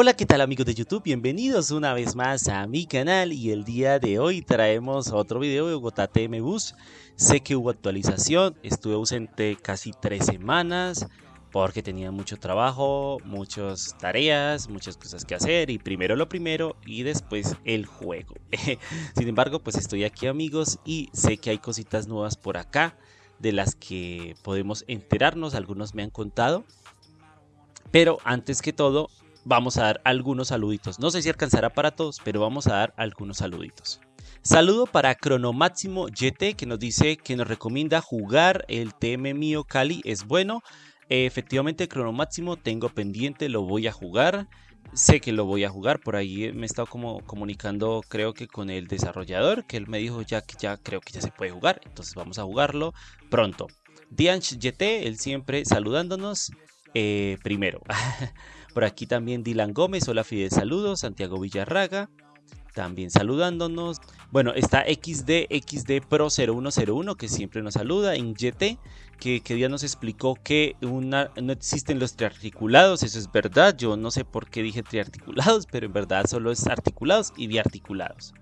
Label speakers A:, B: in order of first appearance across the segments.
A: Hola qué tal amigos de YouTube, bienvenidos una vez más a mi canal y el día de hoy traemos otro video de Bogotá TM Bus. Sé que hubo actualización, estuve ausente casi tres semanas porque tenía mucho trabajo, muchas tareas, muchas cosas que hacer y primero lo primero y después el juego. Sin embargo pues estoy aquí amigos y sé que hay cositas nuevas por acá de las que podemos enterarnos, algunos me han contado. Pero antes que todo vamos a dar algunos saluditos. No sé si alcanzará para todos, pero vamos a dar algunos saluditos. Saludo para Cronomáximo GT que nos dice que nos recomienda jugar el TM mío Cali es bueno. efectivamente Cronomáximo tengo pendiente, lo voy a jugar. Sé que lo voy a jugar, por ahí me he estado como comunicando creo que con el desarrollador, que él me dijo ya que ya creo que ya se puede jugar, entonces vamos a jugarlo pronto. Dianch GT, él siempre saludándonos eh, primero. Por aquí también Dylan Gómez, hola Fidel, saludos. Santiago Villarraga, también saludándonos. Bueno, está XD, XD Pro 0101 que siempre nos saluda. En que, que ya nos explicó que una, no existen los triarticulados. Eso es verdad. Yo no sé por qué dije triarticulados, pero en verdad solo es articulados y biarticulados.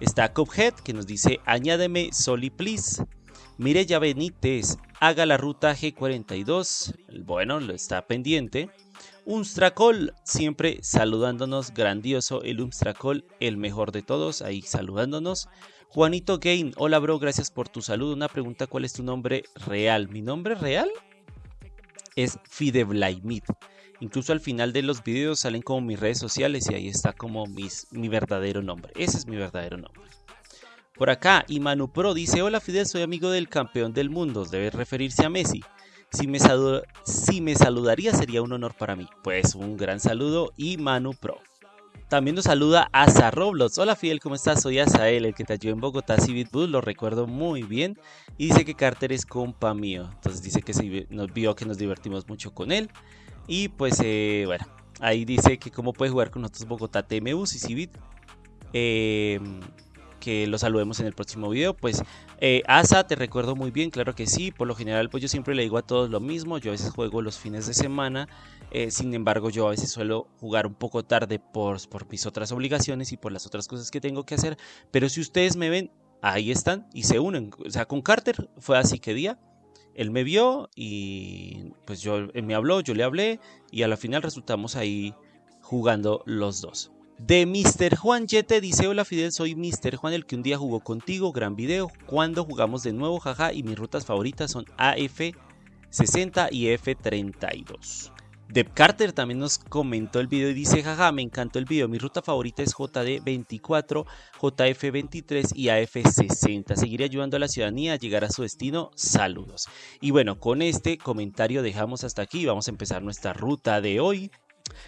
A: Está Cuphead que nos dice añádeme Soli please. Mireya Benítez, haga la ruta G42. Bueno, lo está pendiente. Unstracol, siempre saludándonos, grandioso el Unstracol, el mejor de todos, ahí saludándonos. Juanito Game, hola bro, gracias por tu saludo. Una pregunta, ¿cuál es tu nombre real? ¿Mi nombre real? Es Fideblaimid. Incluso al final de los videos salen como mis redes sociales y ahí está como mi verdadero nombre. Ese es mi verdadero nombre. Por acá, Imanu Pro dice, hola Fidel, soy amigo del campeón del mundo, debe referirse a Messi. Si me, si me saludaría sería un honor para mí. Pues un gran saludo y Manu Pro. También nos saluda Asa Roblox. Hola Fidel, ¿cómo estás? Soy Asael, el que te ayudó en Bogotá Civil Bus, lo recuerdo muy bien. Y dice que Carter es compa mío. Entonces dice que nos vio que nos divertimos mucho con él. Y pues eh, bueno, ahí dice que cómo puede jugar con nosotros Bogotá TM Bus y Civit. Eh, que lo saludemos en el próximo video. Pues eh, Asa, te recuerdo muy bien, claro que sí. Por lo general, pues yo siempre le digo a todos lo mismo. Yo a veces juego los fines de semana. Eh, sin embargo, yo a veces suelo jugar un poco tarde por, por mis otras obligaciones y por las otras cosas que tengo que hacer. Pero si ustedes me ven, ahí están y se unen. O sea, con Carter fue así que día. Él me vio y pues yo, él me habló, yo le hablé y a la final resultamos ahí jugando los dos. De Mr. Juan Yete dice, hola Fidel, soy Mr. Juan, el que un día jugó contigo, gran video, cuando jugamos de nuevo, jaja, y mis rutas favoritas son AF60 y F32. Deb Carter también nos comentó el video y dice, jaja, me encantó el video, mi ruta favorita es JD24, JF23 y AF60. Seguiré ayudando a la ciudadanía a llegar a su destino, saludos. Y bueno, con este comentario dejamos hasta aquí, vamos a empezar nuestra ruta de hoy.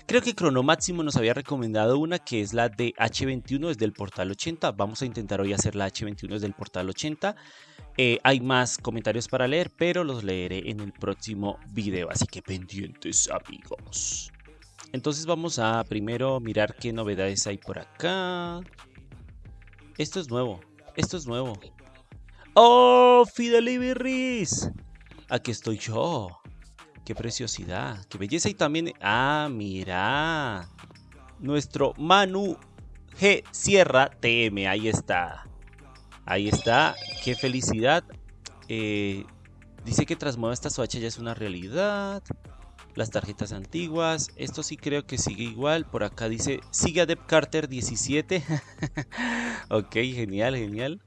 A: Creo que Cronomáximo nos había recomendado una que es la de H21 desde el portal 80. Vamos a intentar hoy hacer la H21 desde el portal 80. Eh, hay más comentarios para leer, pero los leeré en el próximo video. Así que pendientes amigos. Entonces vamos a primero mirar qué novedades hay por acá. Esto es nuevo. Esto es nuevo. ¡Oh! Fidelibirris. Aquí estoy yo. Qué preciosidad, qué belleza y también... Ah, mira. Nuestro Manu G Sierra TM, ahí está. Ahí está, qué felicidad. Eh, dice que tras esta Swatch ya es una realidad. Las tarjetas antiguas, esto sí creo que sigue igual. Por acá dice, sigue a Deb Carter 17. ok, genial, genial.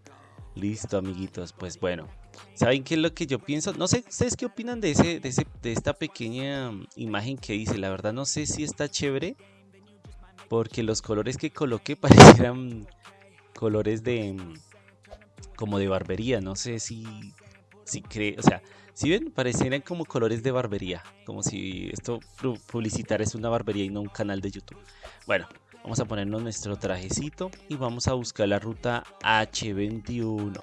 A: Listo, amiguitos, pues bueno. ¿Saben qué es lo que yo pienso? No sé, ¿ustedes qué opinan de, ese, de, ese, de esta pequeña imagen que hice? La verdad no sé si está chévere. Porque los colores que coloqué parecieran colores de... Como de barbería. No sé si... Si cree... O sea, si ven, parecieran como colores de barbería. Como si esto publicitar es una barbería y no un canal de YouTube. Bueno, vamos a ponernos nuestro trajecito y vamos a buscar la ruta H21.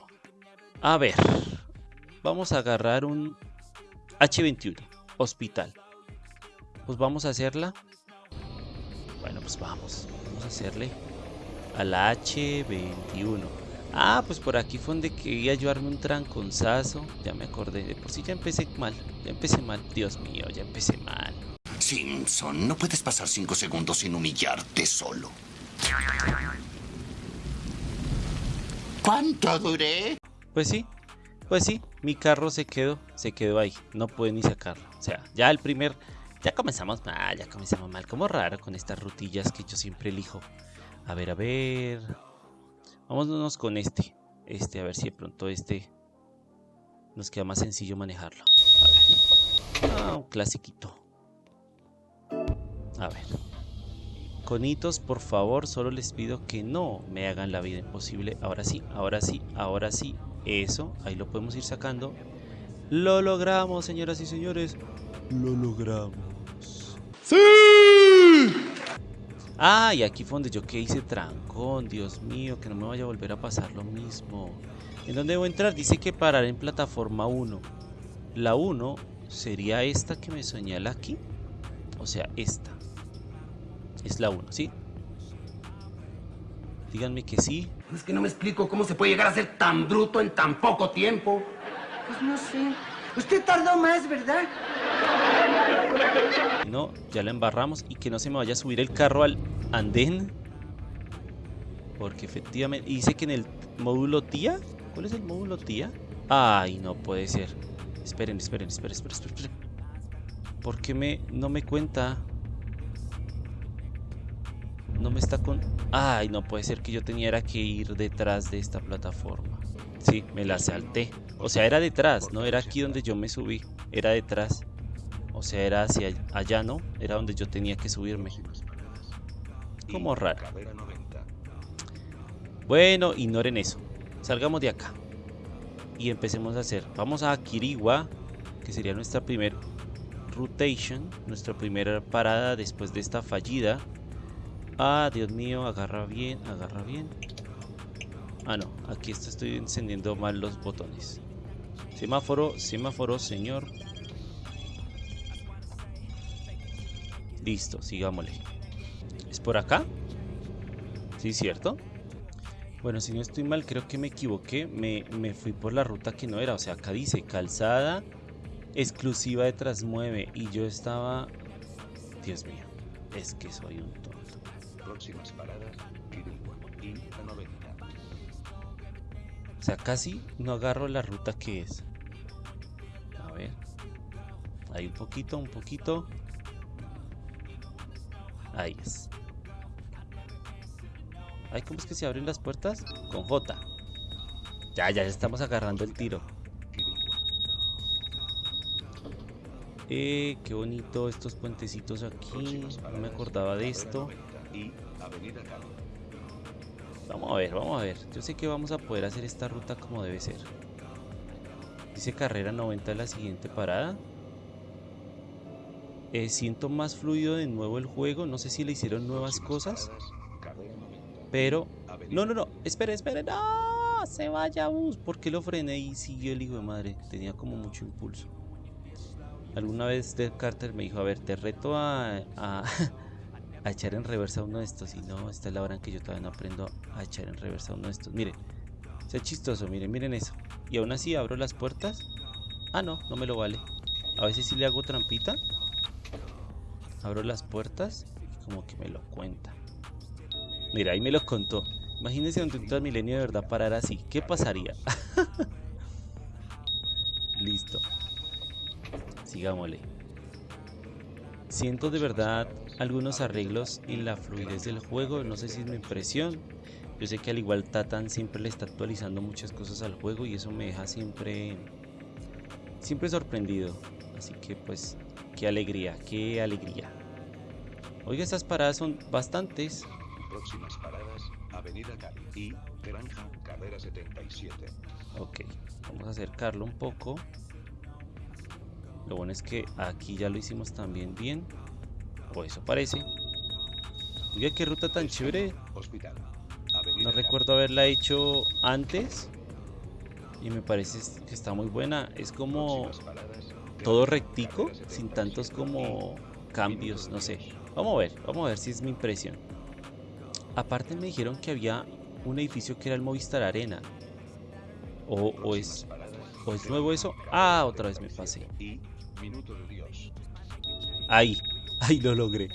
A: A ver, vamos a agarrar un H21, hospital. Pues vamos a hacerla. Bueno, pues vamos. Vamos a hacerle a la H21. Ah, pues por aquí fue donde quería llevarme un tranconzazo. Ya me acordé. De por sí ya empecé mal. Ya empecé mal. Dios mío, ya empecé mal.
B: Simpson, no puedes pasar cinco segundos sin humillarte solo. ¿Cuánto duré?
A: Pues sí, pues sí, mi carro se quedó, se quedó ahí, no pude ni sacarlo. O sea, ya el primer, ya comenzamos mal, ya comenzamos mal, como raro con estas rutillas que yo siempre elijo. A ver, a ver, vámonos con este, este, a ver si de pronto este nos queda más sencillo manejarlo. A ver, ah, un clasiquito. A ver. Conitos, por favor, solo les pido que no me hagan la vida imposible. Ahora sí, ahora sí, ahora sí. Eso, ahí lo podemos ir sacando. Lo logramos, señoras y señores. Lo logramos. ¡Sí! Ah, y aquí fue donde yo que hice trancón. Dios mío, que no me vaya a volver a pasar lo mismo. ¿En dónde a entrar? Dice que parar en plataforma 1. La 1 sería esta que me señala aquí. O sea, esta. Es la 1, ¿sí? Díganme que sí.
C: Es que no me explico cómo se puede llegar a ser tan bruto en tan poco tiempo.
D: Pues no sé. Usted tardó más, ¿verdad?
A: No, ya la embarramos y que no se me vaya a subir el carro al andén. Porque efectivamente... Dice que en el módulo tía... ¿Cuál es el módulo tía? Ay, no puede ser. Esperen, esperen, esperen, esperen, esperen. ¿Por qué me, no me cuenta? No me está con... Ay, no puede ser que yo tenía que ir detrás de esta plataforma. Sí, me la salté. O sea, era detrás, no era aquí donde yo me subí. Era detrás. O sea, era hacia allá, ¿no? Era donde yo tenía que subirme. Como raro. Bueno, ignoren eso. Salgamos de acá. Y empecemos a hacer. Vamos a Kiriwa, que sería nuestra primera rotation. Nuestra primera parada después de esta fallida. Ah, Dios mío, agarra bien, agarra bien. Ah, no, aquí estoy encendiendo mal los botones. Semáforo, semáforo, señor. Listo, sigámosle. ¿Es por acá? Sí, ¿cierto? Bueno, si no estoy mal, creo que me equivoqué. Me, me fui por la ruta que no era. O sea, acá dice calzada exclusiva de Trasmueve. Y yo estaba... Dios mío, es que soy un. Próximas paradas, y la 90. O sea, casi no agarro la ruta que es. A ver. Ahí un poquito, un poquito. Ahí es. Ay, ¿cómo es que se abren las puertas? Con J. Ya, ya estamos agarrando el tiro. Eh, qué bonito estos puentecitos aquí. No me acordaba de esto. Vamos a ver, vamos a ver. Yo sé que vamos a poder hacer esta ruta como debe ser. Dice carrera 90 la siguiente parada. Eh, siento más fluido de nuevo el juego. No sé si le hicieron nuevas cosas. Pero... No, no, no. Espere, espere. No, se vaya bus. ¿Por qué lo frené y siguió el hijo de madre? Tenía como mucho impulso. Alguna vez Dev Carter me dijo, a ver, te reto a, a echar en reversa uno de estos. Y no, esta es la hora en que yo todavía no aprendo a echar en reversa uno de estos. Miren, sea chistoso, miren, miren eso. Y aún así abro las puertas. Ah, no, no me lo vale. A veces sí le hago trampita. Abro las puertas y como que me lo cuenta. Mira, ahí me lo contó. Imagínense donde un Transmilenio de verdad parar así. ¿Qué pasaría? Listo. Sigámosle. Siento de verdad algunos arreglos en la fluidez del juego, no sé si es mi impresión. Yo sé que al igual Tatan siempre le está actualizando muchas cosas al juego y eso me deja siempre siempre sorprendido. Así que pues qué alegría, qué alegría. Oiga, estas paradas son bastantes.
E: Próximas paradas, Avenida Cali y Granja Carrera 77.
A: Ok, vamos a acercarlo un poco. Lo bueno es que aquí ya lo hicimos también bien. O eso parece. Oiga, qué ruta tan chévere. No recuerdo haberla hecho antes. Y me parece que está muy buena. Es como todo rectico, sin tantos como cambios, no sé. Vamos a ver, vamos a ver si es mi impresión. Aparte me dijeron que había un edificio que era el Movistar Arena. O, o es, o es nuevo eso. Ah, otra vez me pasé. Ahí, Ay, lo logré.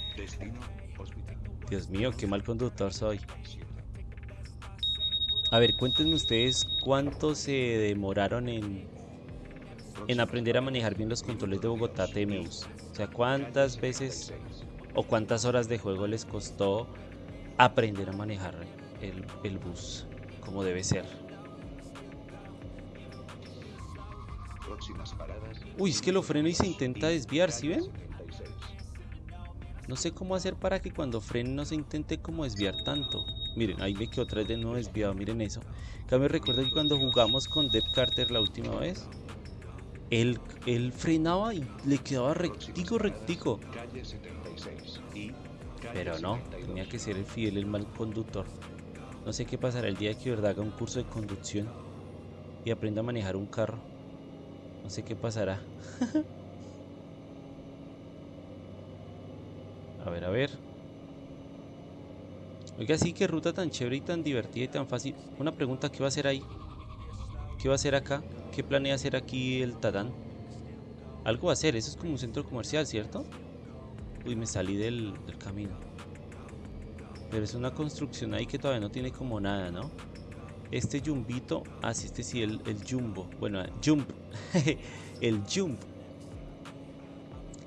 A: Dios mío, qué mal conductor soy. A ver, cuéntenme ustedes cuánto se demoraron en, en aprender a manejar bien los controles de Bogotá TMUs. O sea, cuántas veces o cuántas horas de juego les costó aprender a manejar el, el bus como debe ser. Uy, es que lo freno y se intenta desviar, ¿sí ven?
E: Calle 76.
A: No sé cómo hacer para que cuando frene no se intente como desviar tanto. Miren, ahí me quedó otra vez de nuevo desviado, miren eso. Me recuerdo que cuando jugamos con Dev Carter la última vez, él, él frenaba y le quedaba rectico, rectico.
E: Calle 76 y calle
A: Pero no,
E: 72.
A: tenía que ser el fiel, el mal conductor. No sé qué pasará el día que de verdad haga un curso de conducción y aprenda a manejar un carro. No sé qué pasará. ver, a ver. Oiga, sí, qué ruta tan chévere y tan divertida y tan fácil. Una pregunta, ¿qué va a hacer ahí? ¿Qué va a hacer acá? ¿Qué planea hacer aquí el Tatán? Algo va a hacer, eso es como un centro comercial, ¿cierto? Uy, me salí del, del camino. Pero es una construcción ahí que todavía no tiene como nada, ¿no? Este jumbito, ah, sí, este sí, el, el jumbo. Bueno, jump. el jump.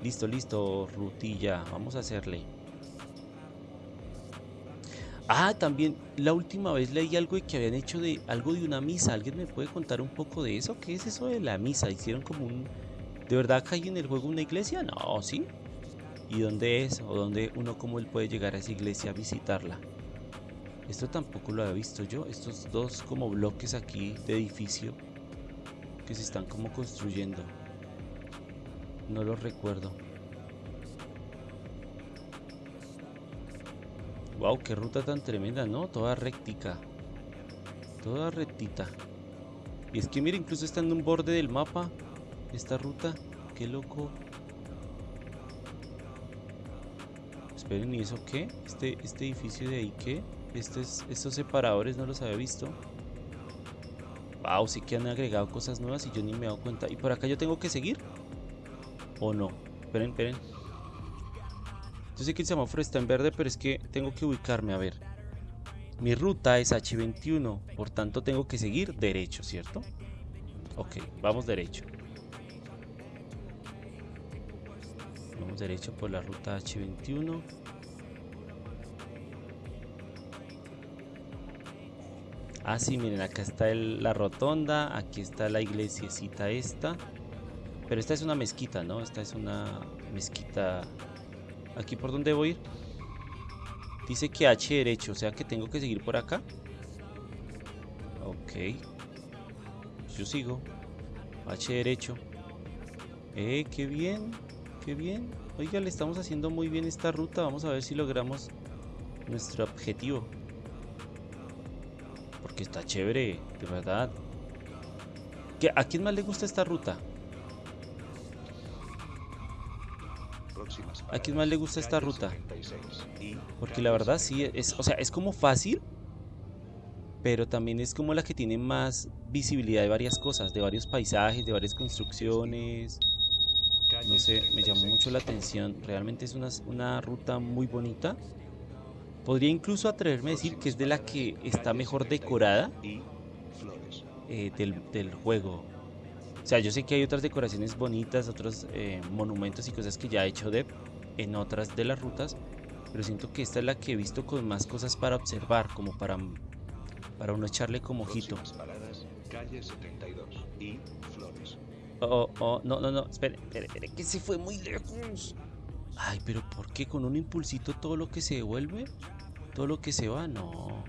A: Listo, listo, rutilla. Vamos a hacerle. Ah, también la última vez leí algo de que habían hecho de algo de una misa. ¿Alguien me puede contar un poco de eso? ¿Qué es eso de la misa? ¿Hicieron como un... ¿De verdad acá hay en el juego una iglesia? No, ¿sí? ¿Y dónde es? ¿O dónde uno cómo él puede llegar a esa iglesia a visitarla? Esto tampoco lo había visto yo. Estos dos como bloques aquí de edificio que se están como construyendo. No los recuerdo. Wow, qué ruta tan tremenda, ¿no? Toda rectica. Toda rectita. Y es que mira, incluso está en un borde del mapa. Esta ruta. Qué loco. Esperen, ¿y eso qué? Este, este edificio de ahí, ¿qué? Estos, estos separadores no los había visto. Wow, sí que han agregado cosas nuevas y yo ni me he dado cuenta. ¿Y por acá yo tengo que seguir? ¿O no? Esperen, esperen. Yo sé que el semáforo está en verde, pero es que tengo que ubicarme. A ver. Mi ruta es H21, por tanto tengo que seguir derecho, ¿cierto? Ok, vamos derecho. Vamos derecho por la ruta H21. Ah, sí, miren, acá está la rotonda, aquí está la iglesiecita esta. Pero esta es una mezquita, ¿no? Esta es una mezquita... ¿Aquí por dónde voy? Dice que H derecho, o sea que tengo que seguir por acá. Ok. Yo sigo. H derecho. Eh, qué bien. Qué bien. Oiga, le estamos haciendo muy bien esta ruta. Vamos a ver si logramos nuestro objetivo. Porque está chévere, de verdad. ¿Qué- ¿A quién más le gusta esta ruta? ¿A quién más le gusta esta ruta?
E: 76 y
A: Porque la verdad sí, es, o sea, es como fácil, pero también es como la que tiene más visibilidad de varias cosas, de varios paisajes, de varias construcciones. No sé, me llamó
E: 76.
A: mucho la atención. Realmente es una, una ruta muy bonita. Podría incluso atreverme a decir que es de la que está mejor decorada eh, del, del juego. O sea, yo sé que hay otras decoraciones bonitas, otros eh, monumentos y cosas que ya ha hecho Dev en otras de las rutas, pero siento que esta es la que he visto con más cosas para observar, como para, para uno echarle como ojito.
E: Paradas, calle 72 y Flores.
A: Oh, oh, no, no, no, espere, espere, espere, que se fue muy lejos. Ay, pero ¿por qué con un impulsito todo lo que se devuelve? Todo lo que se va, no.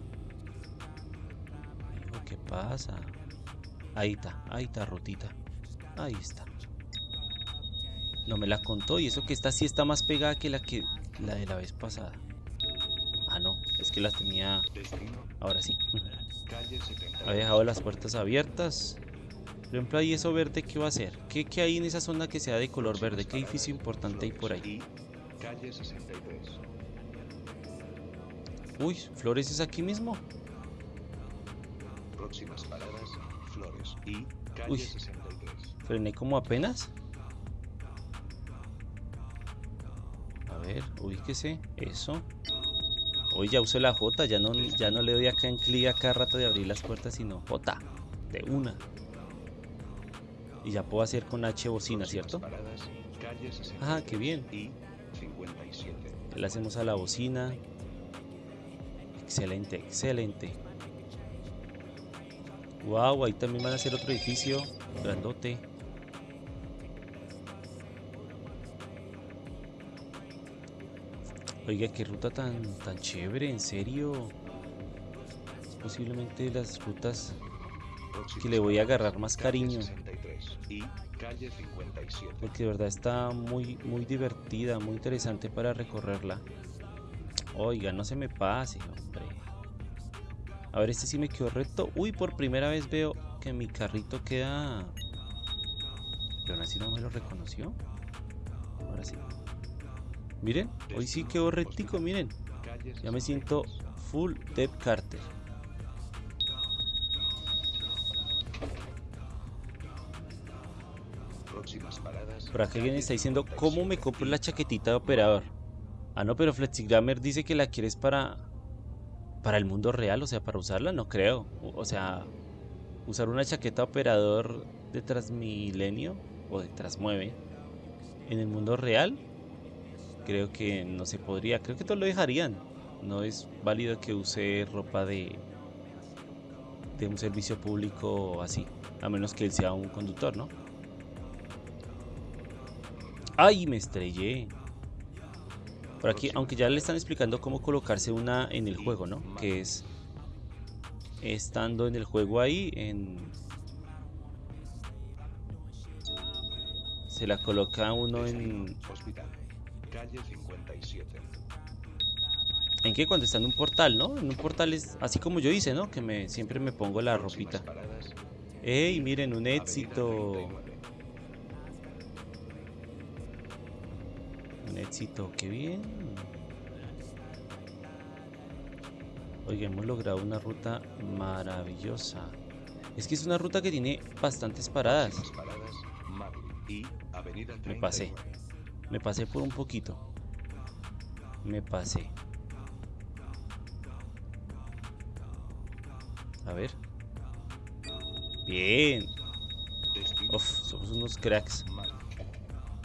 A: ¿qué pasa? Ahí está, ahí está, rotita. Ahí está. No me la contó y eso que esta sí está más pegada que la que la de la vez pasada. Ah, no, es que las tenía ahora sí.
E: calle 72.
A: Ha dejado las puertas abiertas. Por ejemplo, ahí eso verde, ¿qué va a hacer? ¿Qué, qué hay en esa zona que sea de color verde? ¿Qué edificio importante hay por ahí?
E: Y calle 63.
A: Uy, Flores es aquí mismo.
E: Próximas paradas, Flores. Y calle
A: Uy.
E: 63.
A: Frené como apenas. Ver, ubíquese. Eso. Hoy ya usé la J, ya no, ya no le doy acá en clic a cada rato de abrir las puertas, sino J. De una. Y ya puedo hacer con H bocina, ¿cierto?
E: Paradas, calle 66
A: Ah, qué bien.
E: y 57.
A: Le hacemos a la bocina. Excelente, excelente. Wow, ahí también van a hacer otro edificio grandote. Oiga, qué ruta tan, tan chévere, en serio. Es posiblemente las rutas que le voy a agarrar más cariño.
E: 63 y calle 57.
A: Porque de verdad está muy, muy divertida, muy interesante para recorrerla. Oiga, no se me pase, hombre. A ver, este sí me quedó recto. Uy, por primera vez veo que mi carrito queda... Pero aún así no me lo reconoció. Ahora sí. Miren, hoy sí quedó rectico, miren. Ya me siento full Deb Carter. Por acá alguien está diciendo, ¿cómo me compro la chaquetita de operador? Ah, no, pero Flexigrammer dice que la quieres para... Para el mundo real, o sea, para usarla, no creo. O o sea, usar una chaqueta de operador de Transmilenio o de Transmueve en el mundo real, creo que no se podría. Creo que todos lo dejarían. No es válido que use ropa de de un servicio público así, a menos que él sea un conductor, ¿no? ¡Ay! Me estrellé. Por aquí, aunque ya le están explicando cómo colocarse una en el juego, ¿no? Que es estando en el juego ahí, en... Se la coloca uno en...
E: Calle 57.
A: ¿En qué? Cuando está en un portal, ¿no? En un portal es así como yo hice, ¿no? Que me siempre me pongo la ropita. ¡Ey! Miren, un éxito.
E: 39.
A: Un éxito, qué bien. Oiga, hemos logrado una ruta maravillosa. Es que es una ruta que tiene bastantes paradas.
E: Próximas paradas. Mable y Avenida 39.
A: Me pasé. Me pasé por un poquito. Me pasé. A ver. Bien. Uf, somos unos cracks.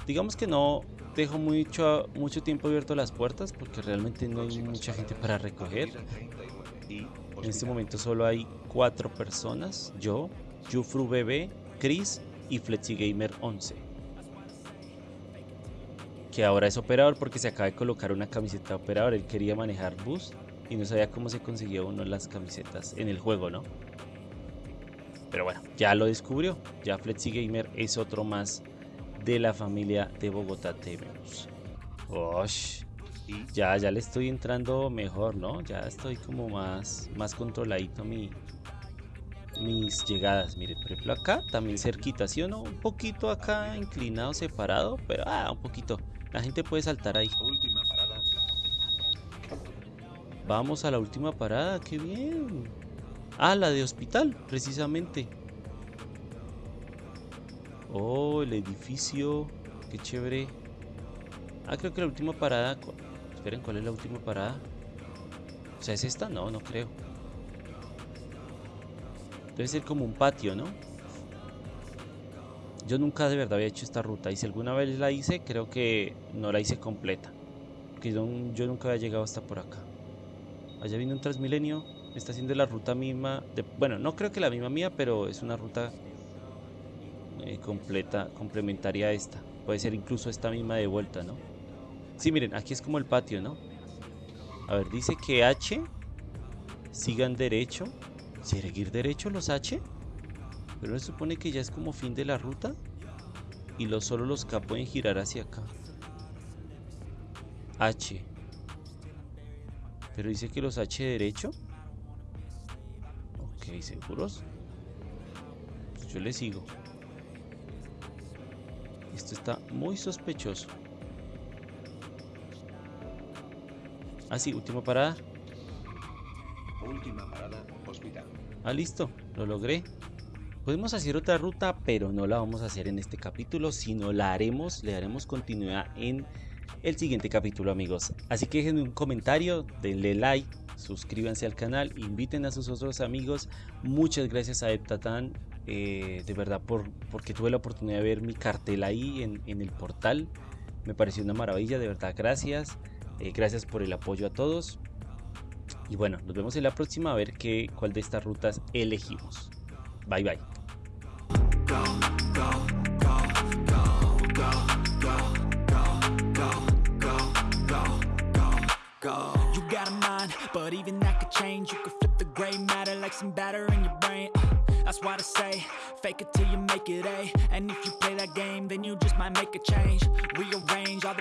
A: Digamos que no dejo mucho, mucho tiempo abierto las puertas porque realmente no hay mucha gente para recoger.
E: Avenida 39 y
A: En este momento solo hay cuatro personas. Yo, Jufru Bebé, Chris y FlexiGamer 11. Que ahora es operador porque se acaba de colocar una camiseta de operador. Él quería manejar bus y no sabía cómo se conseguía uno las camisetas en el juego, ¿no? Pero bueno, ya lo descubrió. Ya FlexiGamer es otro más de la familia de Bogotá TV Bus. Osh. Ya, ya le estoy entrando mejor, ¿no? Ya estoy como más, más controladito mi, mis llegadas. Mire, por ejemplo acá, también cerquita, ¿sí o no? Un poquito acá inclinado, separado, pero ah, un poquito. La gente puede saltar ahí. Vamos a la última parada, qué bien. Ah, la de hospital, precisamente. Oh, el edificio, qué chévere. Ah, creo que la última parada. Esperen, ¿cuál es la última parada? O sea, ¿es esta? No, no creo. Debe ser como un patio, ¿no? Yo nunca de verdad había hecho esta ruta y si alguna vez la hice, creo que no la hice completa. Porque yo, nunca había llegado hasta por acá. Allá viene un Transmilenio, está haciendo la ruta misma. Bueno, no creo que la misma mía, pero es una ruta eh, completa, complementaria a esta. Puede ser incluso esta misma de vuelta, ¿no? Sí, miren, aquí es como el patio, ¿no? A ver, dice que H sigan derecho. ¿Seguir derecho los H? Pero se supone que ya es como fin de la ruta. Y los, solo los K pueden girar hacia acá. H. Pero dice que los H derecho. Ok, ¿seguros? Pues yo le sigo. Esto está muy sospechoso. Ah, sí, última parada.
E: Última parada. Hospital.
A: Ah, listo, lo logré. Podemos hacer otra ruta, pero no la vamos a hacer en este capítulo, sino la haremos, le daremos continuidad en el siguiente capítulo amigos. Así que dejen un comentario, denle like, suscríbanse al canal, inviten a sus otros amigos. Muchas gracias a Eptatan, eh, de verdad, por, porque tuve la oportunidad de ver mi cartel ahí en, en el portal. Me pareció una maravilla, de verdad, gracias. Eh, gracias por el apoyo a todos. Y bueno, nos vemos en la próxima a ver qué, cuál de estas rutas elegimos. Bye bye.
F: You got a mind, but even that could change. You could flip the gray matter like some batter in your brain. Uh, that's why I say, fake it till you make it A. And if you play that game, then you just might make a change. Rearrange all the